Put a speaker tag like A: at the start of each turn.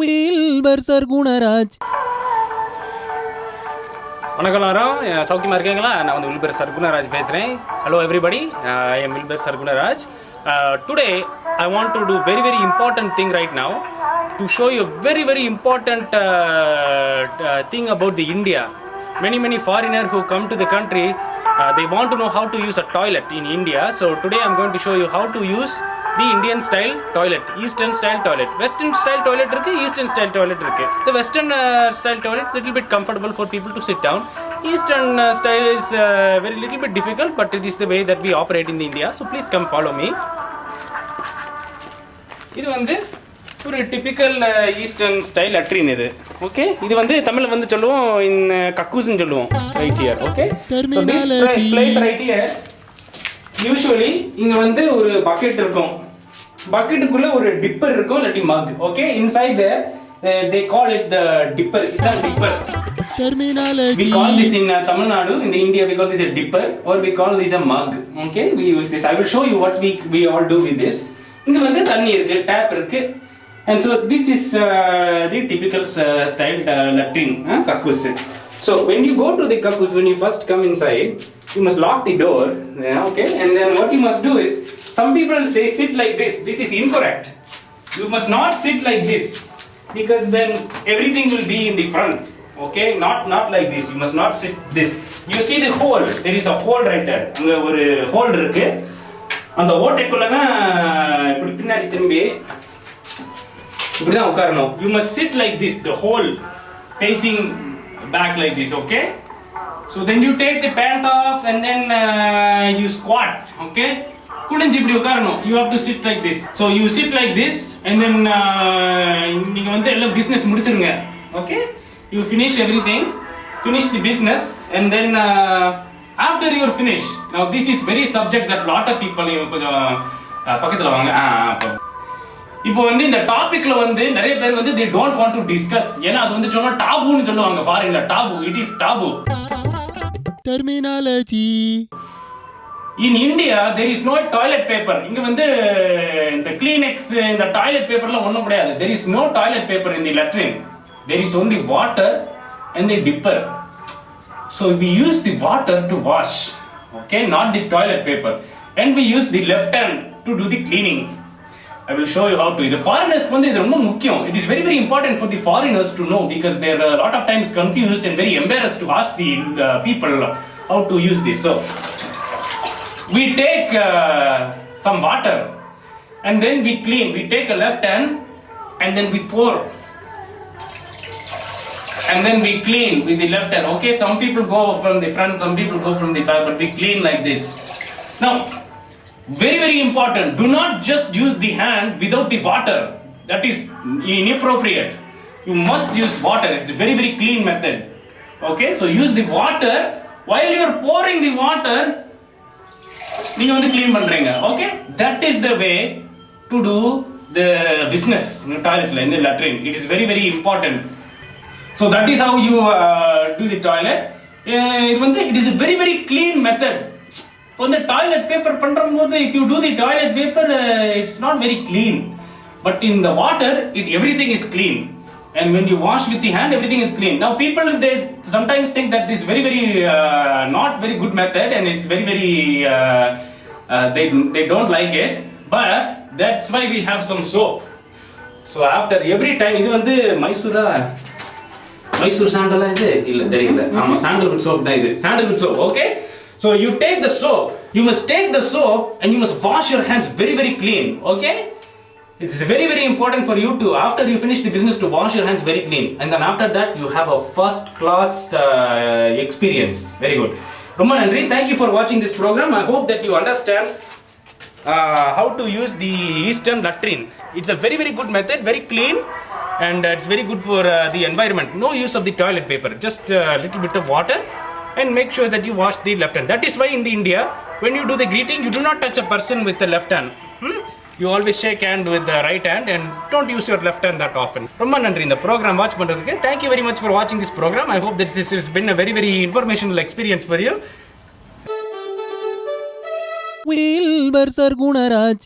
A: Wilbur sir Gunaraj
B: வணக்கம் எல்லாரும் அஹ் சௌக்கியமா இருக்கீங்களா நான் வந்து வில்பர் சர்குணராஜ் பேசுகிறேன் hello everybody I am Wilbur Sargunaraj today I want to do very very important thing right now to show you very very important thing about the India many many foreigner who come to the country uh, they want to know how to use a toilet in india so today i'm going to show you how to use the indian style toilet eastern style toilet western style toilet இருக்கு eastern style toilet இருக்கு uh, style toilet is little bit comfortable for people to sit down eastern uh, style is uh, very little bit difficult but it is the way that we operate in the india so please come follow me இது வந்து ஒரு typical eastern style லட்ரின் இது okay இது வந்து தமிழ்ல வந்து சொல்லுவோம் இந்த கக்கூஸ்ன்னு சொல்லுவோம் right here
A: okay.
B: Place right here usually இங்க வந்து ஒரு பக்கெட் இருக்கும் பக்கெட்டுக்குள்ள ஒரு டிப்பர் இருக்கும் இல்லாட்டி mug okay inside there they call it the dipper இதுதான் dipper We call this in uh, Tamil Nadu, in the India we call this a dipper or we call this a mug. Okay, we use this. I will show you what we we all do with this. இங்க வந்து தண்ணி இருக்கு tape இருக்கு and so this is uh, the typical uh, style uh, latrine uh, kakus so when you go to the kakus when you first come inside you must lock the door yeah, okay and then what you must do is some people they sit like this this is incorrect you must not sit like this because then everything will be in the front okay not not like this you must not sit this you see the hole there is a hole right there அங்க ஒரு whole இருக்கு அந்த ஓட்டைக்குள்ள தான் இப்படி பின்னாடி திரும்பி இப்படி தான் உட்காரணும் you must sit like this the whole facing back like this okay so then you take the pant off and then uh, you squat okay குனிஞ்சு இப்படி உட்காரணும். You have to sit like this so you sit like this and then நீங்கள் வந்து எல்லாம் business முடிச்சிருங்க. Okay you finish everything finish the business and then after your finish now this is very subject that lot of people கொஞ்சம் uh, பக்கத்தில் வாங்க. இப்போ வந்து இந்த டாபிக்ல வந்து நிறைய பேர் வந்து the don't want to discuss ஏன்னா அது வந்து சொன்னா டாபுன்னு சொல்லுவாங்க. ஃபாரின்ல taboo it is taboo
A: terminology
B: in India there is no toilet paper இங்க வந்து இந்த கிளீனெக்ஸ் இந்த டாய்லெட் பேப்பர்லாம் ஒண்ணும் கிடையாது there is no toilet paper in the லட்ரின் there is only water and the tipper so we use the water to wash okay not the toilet paper and we use the left hand to do the cleaning I will show you how to. The foreigners வந்து இது ரொம்ப முக்கியம். It is very very important for the foreigners to know because they are a lot of times confused and very embarrassed to ask the uh, people how to use this. So we take uh, some water and then we clean. We take a left hand and then we pour and then we clean with the left hand. Okay, some people go from the front, some people go from the back, but we clean like this. Now, very very important. Do not just use the hand without the water. That is inappropriate. You must use water. It's a very very clean method. Okay, so use the water while you are pouring the water. நீங்க வந்து clean பண்றீங்க okay that is the way to do the business இந்த டாய்லெட்ல இந்த லட்ரின் it is very very important so that is how you do the toilet இது வந்து it is very very clean method இப்போ வந்து toilet paper பண்ணும்போது if you do the toilet paper it's not very clean but in the water it everything is clean and when you wash with the hand everything is clean now people they sometimes think that this is very very uh, not very good method and it's very very uh, uh, they they don't like it but that's why we have some soap so after every time இது வந்து மைசூரா மைசூர் சாண்டலா இது இல்ல தெரியல ஆமா sandalwood soap தான் இது sandalwood soap okay so you take the soap you must take the soap and you must wash your hands very very clean okay it's very very important for you to after you finish the business to wash your hands very clean and then after that you have a first class uh, experience very good ரொம்ப நன்றி thank you for watching this program i hope that you understand uh, how to use the eastern latrine it's a very very good method very clean and uh, it's very good for uh, the environment no use of the toilet paper just a little bit of water and make sure that you wash the left hand that is why in the india when you do the greeting you do not touch a person with the left hand You always shake hand with right hand and don't use your left hand that often ரொம்ப நன்றி. இந்த programme watch பண்ணுறதுக்கு thank you very much for வாட்சிங் this programme I hope this is is been a very very informational experience for you
A: வீல்வர் sir Gunaraj